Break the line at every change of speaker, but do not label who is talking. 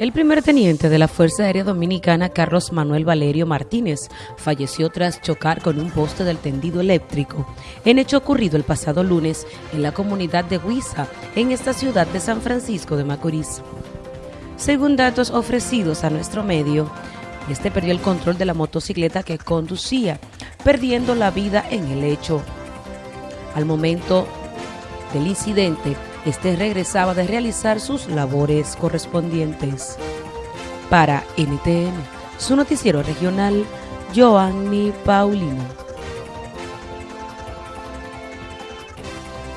El primer teniente de la Fuerza Aérea Dominicana, Carlos Manuel Valerio Martínez, falleció tras chocar con un poste del tendido eléctrico, en hecho ocurrido el pasado lunes en la comunidad de Huiza, en esta ciudad de San Francisco de Macorís. Según datos ofrecidos a nuestro medio, este perdió el control de la motocicleta que conducía, perdiendo la vida en el hecho. Al momento del incidente, este regresaba de realizar sus labores correspondientes. Para NTN, su noticiero regional, Joanny Paulino.